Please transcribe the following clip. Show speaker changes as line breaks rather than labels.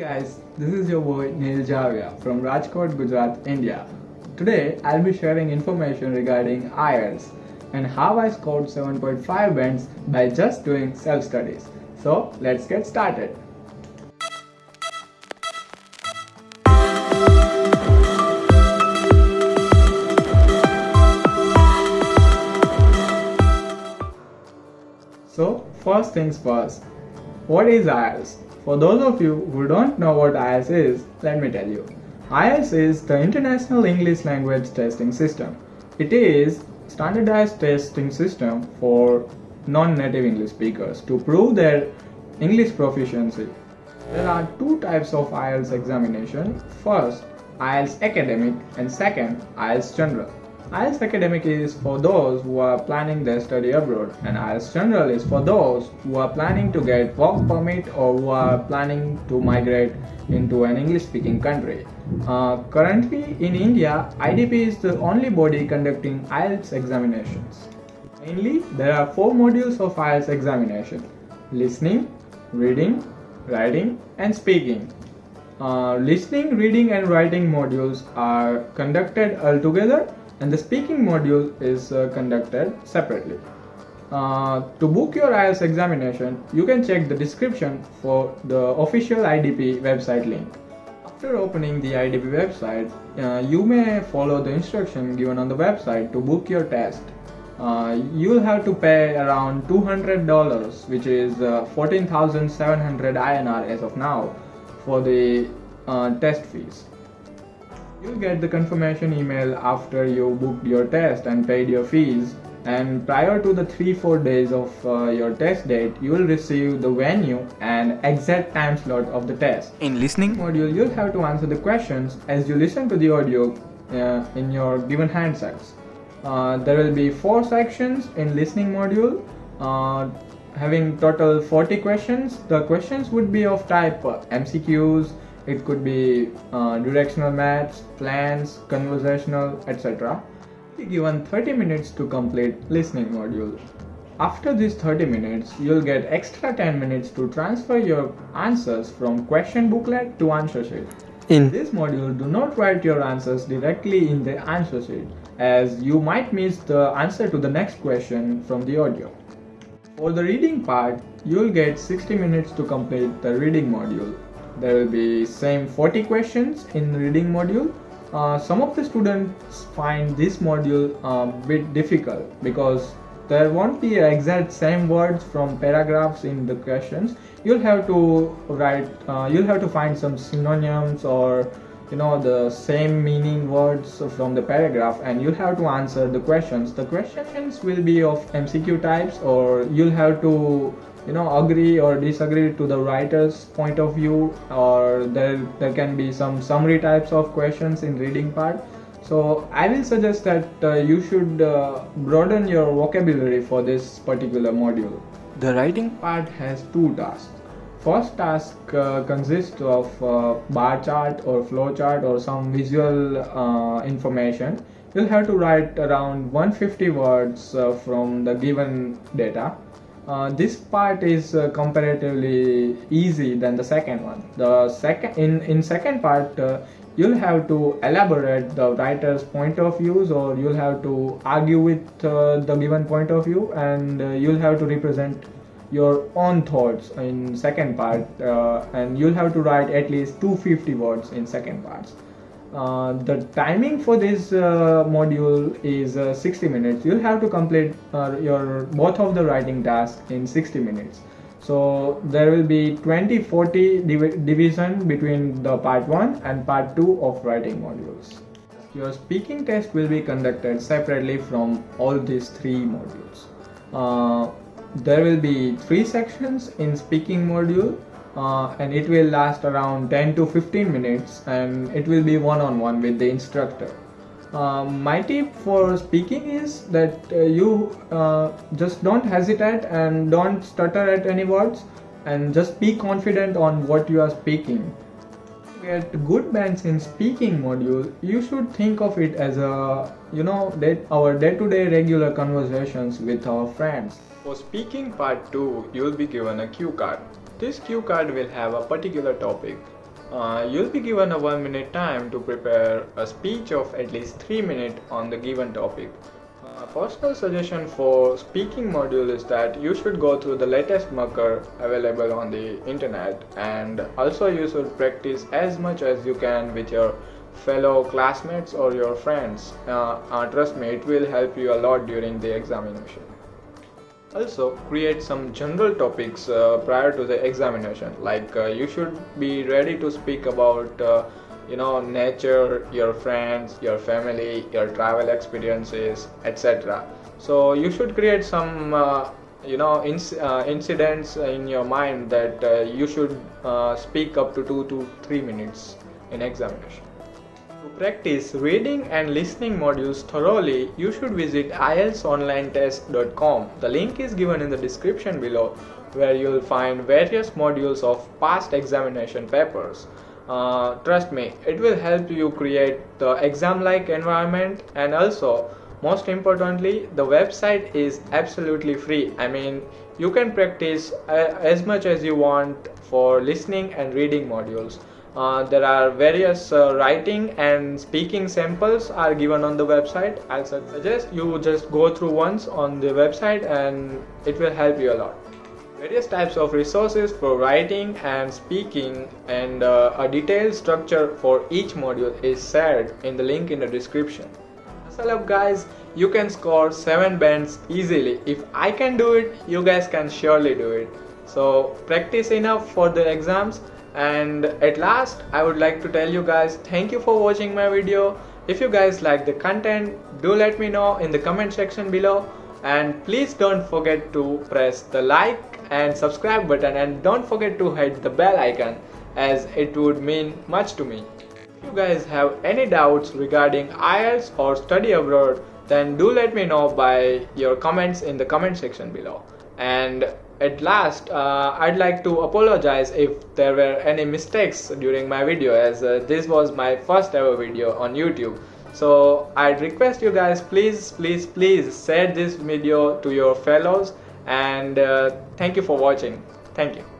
guys, this is your boy Neil Javia from Rajkot, Gujarat, India. Today I'll be sharing information regarding IELTS and how I scored 7.5 bands by just doing self-studies. So let's get started. So first things first, what is IELTS? For those of you who don't know what IELTS is, let me tell you. IELTS is the International English Language Testing System. It is standardized testing system for non-native English speakers to prove their English proficiency. There are two types of IELTS examination. First, IELTS Academic and second, IELTS General. IELTS Academic is for those who are planning their study abroad and IELTS General is for those who are planning to get work permit or who are planning to migrate into an English speaking country. Uh, currently in India, IDP is the only body conducting IELTS examinations. Mainly, there are four modules of IELTS examination. Listening, reading, writing and speaking. Uh, listening, reading and writing modules are conducted altogether and the speaking module is uh, conducted separately. Uh, to book your IELTS examination, you can check the description for the official IDP website link. After opening the IDP website, uh, you may follow the instruction given on the website to book your test. Uh, you'll have to pay around $200 which is uh, 14,700 INR as of now for the uh, test fees. You'll get the confirmation email after you booked your test and paid your fees and prior to the 3-4 days of uh, your test date you will receive the venue and exact time slot of the test. In listening module you'll have to answer the questions as you listen to the audio uh, in your given handsets. Uh, there will be 4 sections in listening module uh, having total 40 questions. The questions would be of type MCQs, it could be uh, directional maths, plans, conversational, etc. Be given 30 minutes to complete listening module. After these 30 minutes, you'll get extra 10 minutes to transfer your answers from question booklet to answer sheet. In this module, do not write your answers directly in the answer sheet as you might miss the answer to the next question from the audio. For the reading part, you'll get 60 minutes to complete the reading module there will be same 40 questions in reading module. Uh, some of the students find this module a uh, bit difficult because there won't be exact same words from paragraphs in the questions. You'll have to write uh, you'll have to find some synonyms or you know the same meaning words from the paragraph and you'll have to answer the questions. The questions will be of mcq types or you'll have to you know agree or disagree to the writer's point of view or there there can be some summary types of questions in reading part. So i will suggest that uh, you should uh, broaden your vocabulary for this particular module. The writing part has two tasks. First task uh, consists of uh, bar chart or flow chart or some visual uh, information. You'll have to write around 150 words uh, from the given data uh, this part is uh, comparatively easy than the second one. The second in in second part uh, you'll have to elaborate the writer's point of views or you'll have to argue with uh, the given point of view and uh, you'll have to represent your own thoughts in second part and you'll have to write at least 250 words in second parts uh, the timing for this uh, module is uh, 60 minutes. You'll have to complete uh, your both of the writing tasks in 60 minutes. So there will be 20 40 div division between the part 1 and part 2 of writing modules. Your speaking test will be conducted separately from all these three modules. Uh, there will be three sections in speaking module uh, and it will last around 10 to 15 minutes and it will be one-on-one -on -one with the instructor. Uh, my tip for speaking is that uh, you uh, just don't hesitate and don't stutter at any words and just be confident on what you are speaking. To get good bands in speaking module, you should think of it as a, you know, that our day-to-day -day regular conversations with our friends. For speaking part 2, you will be given a cue card. This cue card will have a particular topic. Uh, you'll be given a one minute time to prepare a speech of at least three minutes on the given topic. A personal suggestion for speaking module is that you should go through the latest marker available on the internet and also you should practice as much as you can with your fellow classmates or your friends. Uh, uh, trust me, it will help you a lot during the examination. Also, create some general topics uh, prior to the examination. Like uh, you should be ready to speak about, uh, you know, nature, your friends, your family, your travel experiences, etc. So you should create some, uh, you know, inc- uh, incidents in your mind that uh, you should speak up to two to three minutes in examination. To practice reading and listening modules thoroughly, you should visit IELTSonlinetest.com. The link is given in the description below where you'll find various modules of past examination papers. Uh, trust me, it will help you create the exam-like environment and also most importantly the website is absolutely free i mean you can practice uh, as much as you want for listening and reading modules uh, there are various uh, writing and speaking samples are given on the website. I suggest you just go through once on the website and it will help you a lot. Various types of resources for writing and speaking and uh, a detailed structure for each module is shared in the link in the description. Hustle up guys. You can score 7 bands easily. If i can do it you guys can surely do it. So practice enough for the exams and at last i would like to tell you guys thank you for watching my video. If you guys like the content do let me know in the comment section below. And please don't forget to press the like and subscribe button. And don't forget to hit the bell icon as it would mean much to me. If you guys have any doubts regarding IELTS or study abroad then do let me know by your comments in the comment section below and at last uh, I'd like to apologize if there were any mistakes during my video as uh, this was my first ever video on YouTube. So I'd request you guys please please please share this video to your fellows and uh, thank you for watching. Thank you